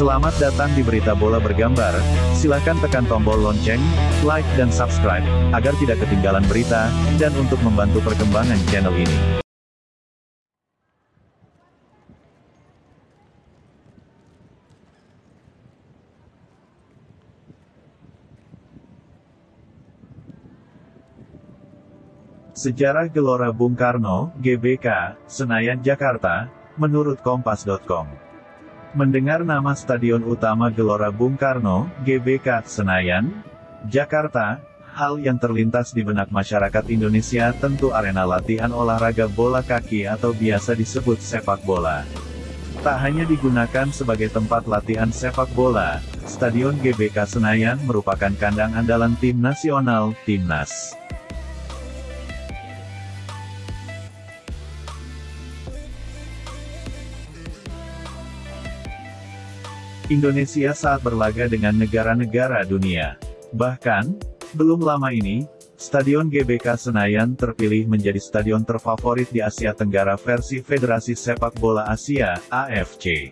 Selamat datang di Berita Bola Bergambar, silahkan tekan tombol lonceng, like dan subscribe, agar tidak ketinggalan berita, dan untuk membantu perkembangan channel ini. Sejarah Gelora Bung Karno, GBK, Senayan Jakarta, menurut Kompas.com. Mendengar nama Stadion Utama Gelora Bung Karno, GBK, Senayan, Jakarta, hal yang terlintas di benak masyarakat Indonesia tentu arena latihan olahraga bola kaki atau biasa disebut sepak bola. Tak hanya digunakan sebagai tempat latihan sepak bola, Stadion GBK Senayan merupakan kandang andalan tim nasional, Timnas. Indonesia saat berlaga dengan negara-negara dunia. Bahkan, belum lama ini, Stadion GBK Senayan terpilih menjadi stadion terfavorit di Asia Tenggara versi Federasi Sepak Bola Asia, AFC.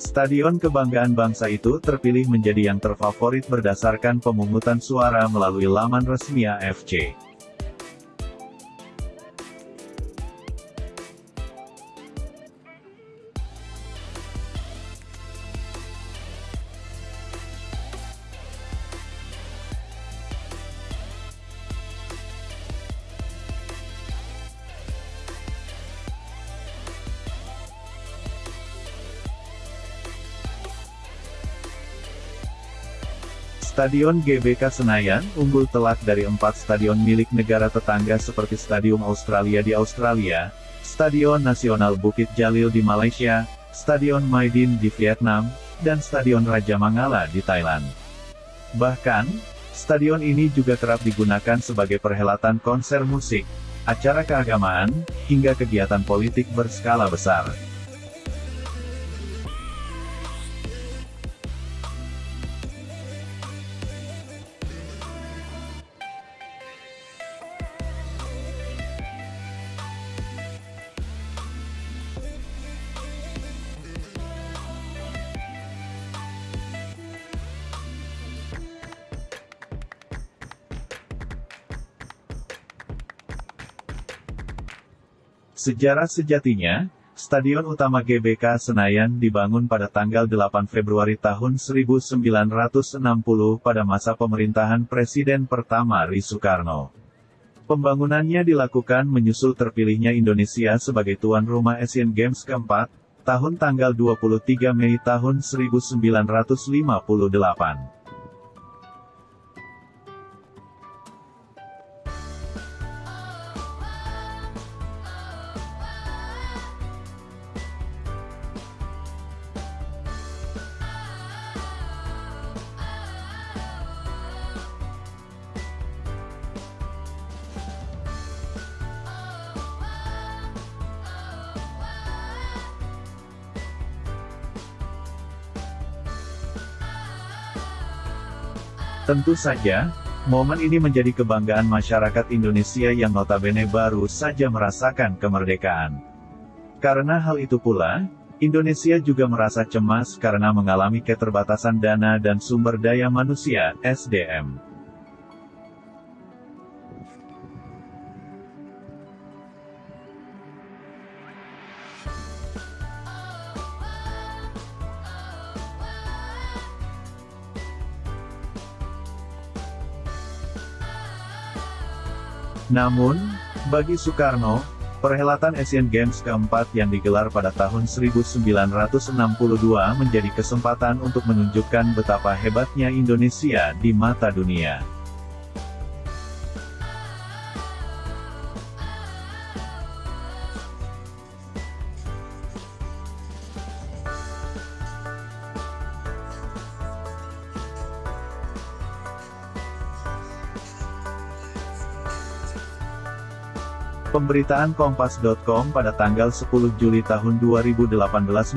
Stadion kebanggaan bangsa itu terpilih menjadi yang terfavorit berdasarkan pemungutan suara melalui laman resmi AFC. Stadion GBK Senayan, unggul telak dari empat stadion milik negara tetangga seperti Stadium Australia di Australia, Stadion Nasional Bukit Jalil di Malaysia, Stadion Maidin di Vietnam, dan Stadion Raja Mangala di Thailand. Bahkan, stadion ini juga kerap digunakan sebagai perhelatan konser musik, acara keagamaan, hingga kegiatan politik berskala besar. Sejarah sejatinya, Stadion Utama GBK Senayan dibangun pada tanggal 8 Februari tahun 1960 pada masa pemerintahan Presiden pertama Ri Soekarno. Pembangunannya dilakukan menyusul terpilihnya Indonesia sebagai tuan rumah Asian Games keempat, tahun tanggal 23 Mei tahun 1958. Tentu saja, momen ini menjadi kebanggaan masyarakat Indonesia yang notabene baru saja merasakan kemerdekaan. Karena hal itu pula, Indonesia juga merasa cemas karena mengalami keterbatasan dana dan sumber daya manusia, SDM. Namun, bagi Soekarno, perhelatan Asian Games keempat yang digelar pada tahun 1962 menjadi kesempatan untuk menunjukkan betapa hebatnya Indonesia di mata dunia. Pemberitaan Kompas.com pada tanggal 10 Juli tahun 2018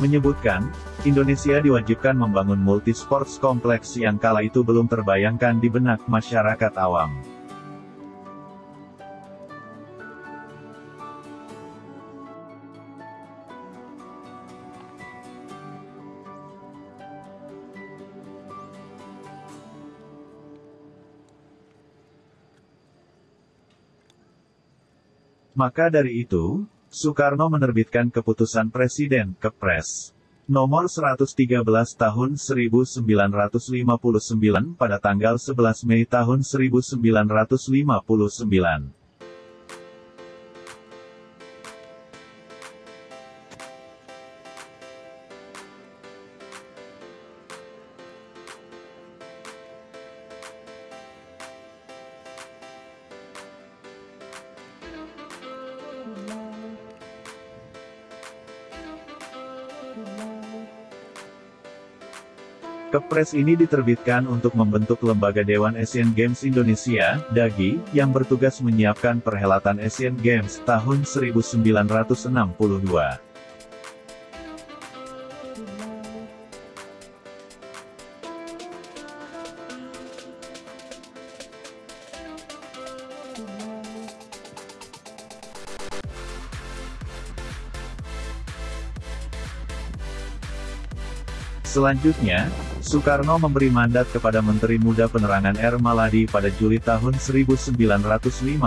menyebutkan, Indonesia diwajibkan membangun multisports kompleks yang kala itu belum terbayangkan di benak masyarakat awam. Maka dari itu, Soekarno menerbitkan keputusan Presiden, Kepres. Nomor 113 tahun 1959 pada tanggal 11 Mei tahun 1959. Kepres ini diterbitkan untuk membentuk Lembaga Dewan Asian Games Indonesia, DAGI, yang bertugas menyiapkan perhelatan Asian Games tahun 1962. Selanjutnya, Soekarno memberi mandat kepada Menteri Muda Penerangan R. Maladi pada Juli tahun 1959.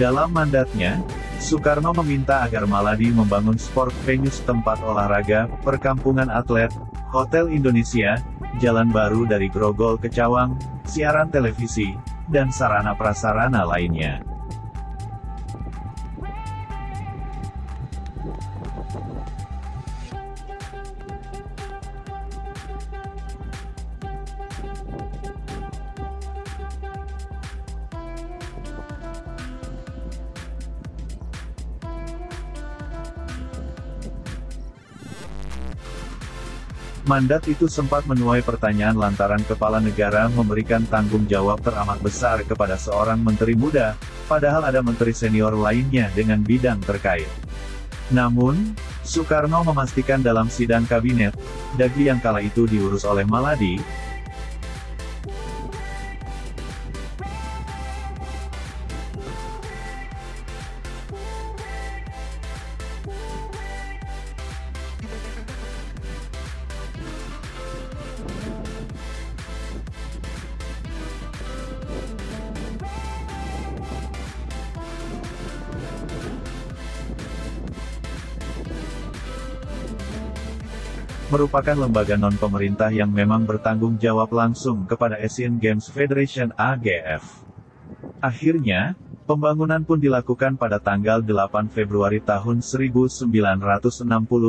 Dalam mandatnya, Soekarno meminta agar Maladi membangun sport venues tempat olahraga, perkampungan atlet, hotel Indonesia, jalan baru dari Grogol ke Cawang, siaran televisi, dan sarana prasarana lainnya. Mandat itu sempat menuai pertanyaan lantaran kepala negara memberikan tanggung jawab teramat besar kepada seorang menteri muda, padahal ada menteri senior lainnya dengan bidang terkait. Namun, Soekarno memastikan dalam sidang kabinet, Dagli yang kala itu diurus oleh Maladi, merupakan lembaga non-pemerintah yang memang bertanggung jawab langsung kepada Asian Games Federation AGF. Akhirnya, pembangunan pun dilakukan pada tanggal 8 Februari tahun 1960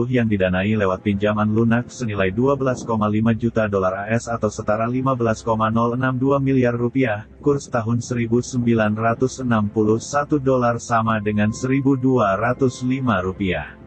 yang didanai lewat pinjaman lunak senilai 12,5 juta dolar AS atau setara 15,062 miliar rupiah, kurs tahun 1961 dolar sama dengan 1.205 rupiah.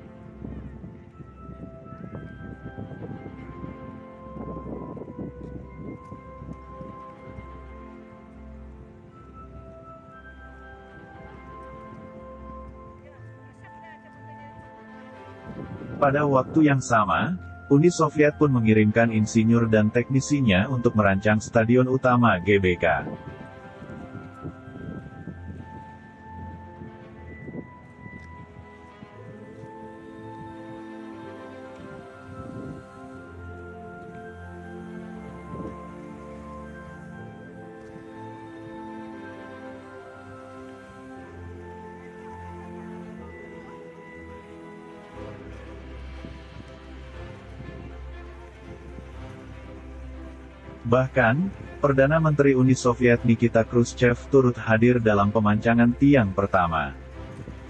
Pada waktu yang sama, Uni Soviet pun mengirimkan insinyur dan teknisinya untuk merancang stadion utama GBK. Bahkan, Perdana Menteri Uni Soviet Nikita Khrushchev turut hadir dalam pemancangan tiang pertama.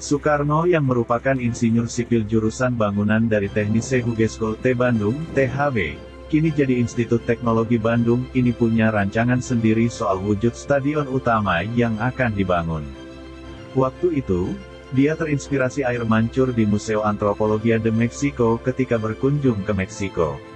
Soekarno yang merupakan insinyur sipil jurusan bangunan dari Teknise Hogeschool T Bandung, THB, kini jadi Institut Teknologi Bandung, ini punya rancangan sendiri soal wujud stadion utama yang akan dibangun. Waktu itu, dia terinspirasi air mancur di Museo Antropologia de Mexico ketika berkunjung ke Meksiko.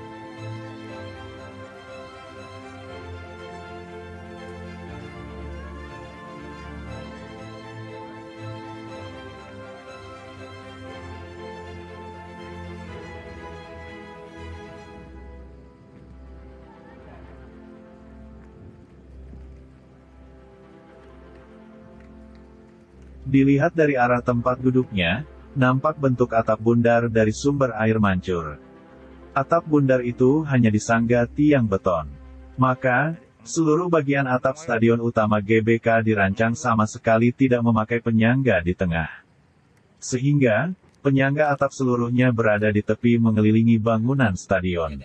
Dilihat dari arah tempat duduknya, nampak bentuk atap bundar dari sumber air mancur. Atap bundar itu hanya disangga tiang beton. Maka, seluruh bagian atap stadion utama GBK dirancang sama sekali tidak memakai penyangga di tengah. Sehingga, penyangga atap seluruhnya berada di tepi mengelilingi bangunan stadion.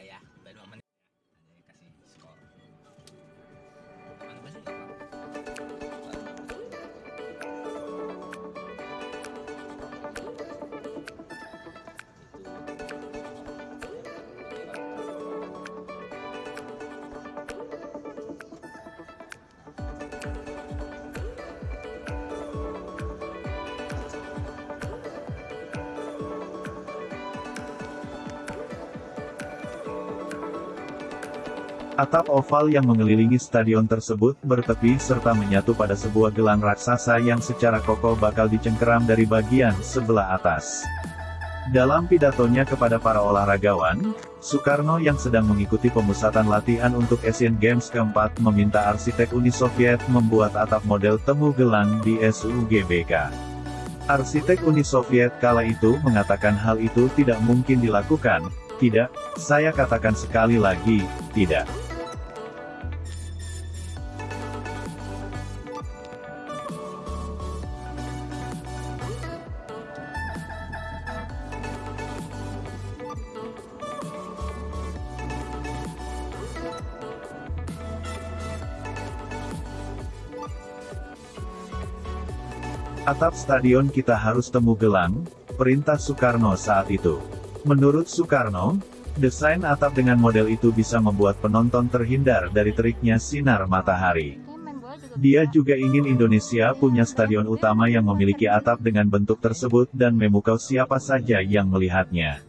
Atap oval yang mengelilingi stadion tersebut bertepi serta menyatu pada sebuah gelang raksasa yang secara kokoh bakal dicengkeram dari bagian sebelah atas. Dalam pidatonya kepada para olahragawan, Soekarno yang sedang mengikuti pemusatan latihan untuk Asian Games keempat meminta arsitek Uni Soviet membuat atap model temu gelang di SUGBK. Arsitek Uni Soviet kala itu mengatakan hal itu tidak mungkin dilakukan, tidak, saya katakan sekali lagi, tidak. Atap stadion kita harus temu gelang, perintah Soekarno saat itu. Menurut Soekarno, desain atap dengan model itu bisa membuat penonton terhindar dari teriknya sinar matahari. Dia juga ingin Indonesia punya stadion utama yang memiliki atap dengan bentuk tersebut dan memukau siapa saja yang melihatnya.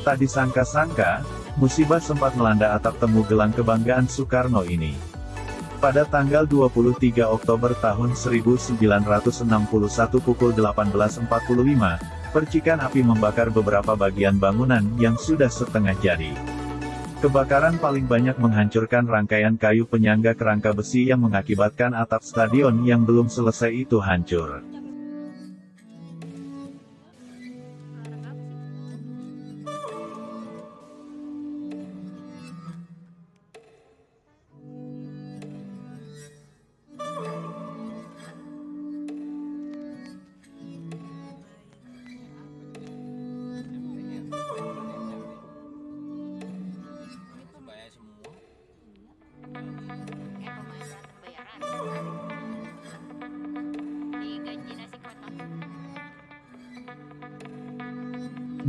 Tak disangka-sangka, musibah sempat melanda atap temu gelang kebanggaan Soekarno ini. Pada tanggal 23 Oktober tahun 1961 pukul 18.45, percikan api membakar beberapa bagian bangunan yang sudah setengah jadi. Kebakaran paling banyak menghancurkan rangkaian kayu penyangga kerangka besi yang mengakibatkan atap stadion yang belum selesai itu hancur.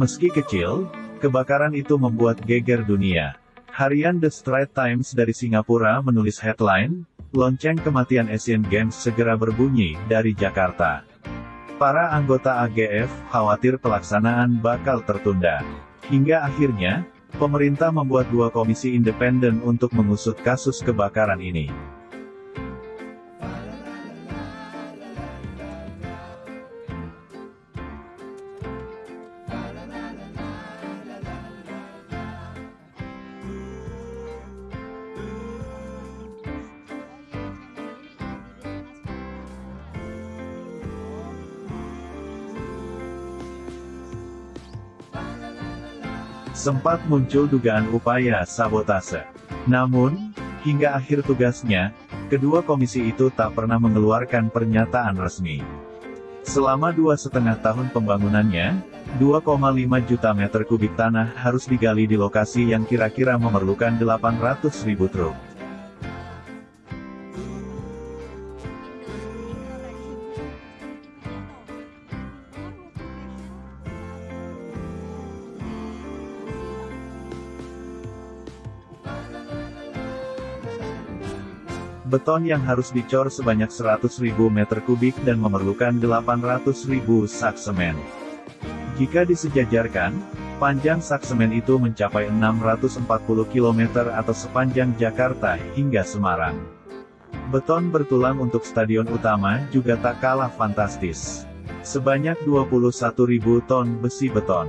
Meski kecil, kebakaran itu membuat geger dunia. Harian The Straits Times dari Singapura menulis headline, Lonceng kematian Asian Games segera berbunyi dari Jakarta. Para anggota AGF khawatir pelaksanaan bakal tertunda. Hingga akhirnya, pemerintah membuat dua komisi independen untuk mengusut kasus kebakaran ini. Sempat muncul dugaan upaya sabotase. Namun, hingga akhir tugasnya, kedua komisi itu tak pernah mengeluarkan pernyataan resmi. Selama dua setengah tahun pembangunannya, 2,5 juta meter kubik tanah harus digali di lokasi yang kira-kira memerlukan 800 ribu truk. Beton yang harus dicor sebanyak 100.000 meter kubik dan memerlukan 800.000 sak semen. Jika disejajarkan, panjang saksemen itu mencapai 640 km atau sepanjang Jakarta hingga Semarang. Beton bertulang untuk stadion utama juga tak kalah fantastis. Sebanyak 21.000 ton besi beton.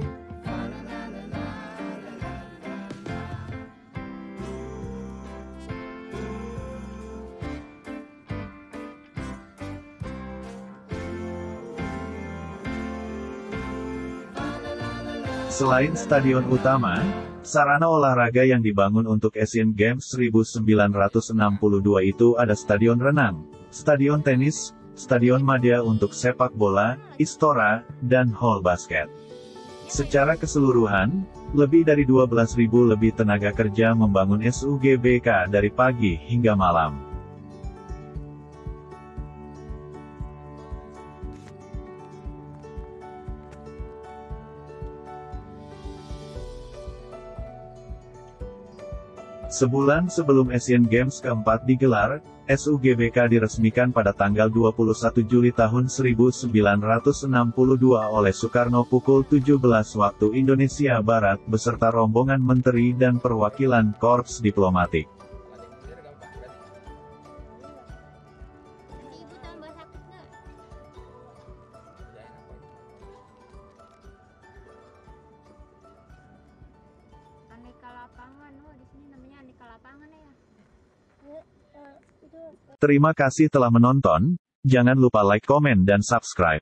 Selain stadion utama, sarana olahraga yang dibangun untuk Asian Games 1962 itu ada stadion renang, stadion tenis, stadion madya untuk sepak bola, istora, dan hall basket. Secara keseluruhan, lebih dari 12.000 lebih tenaga kerja membangun SUGBK dari pagi hingga malam. Sebulan sebelum Asian Games keempat digelar, SUGBK diresmikan pada tanggal 21 Juli tahun 1962 oleh Soekarno pukul 17 waktu Indonesia Barat beserta rombongan menteri dan perwakilan korps diplomatik. Terima kasih telah menonton, jangan lupa like, komen dan subscribe.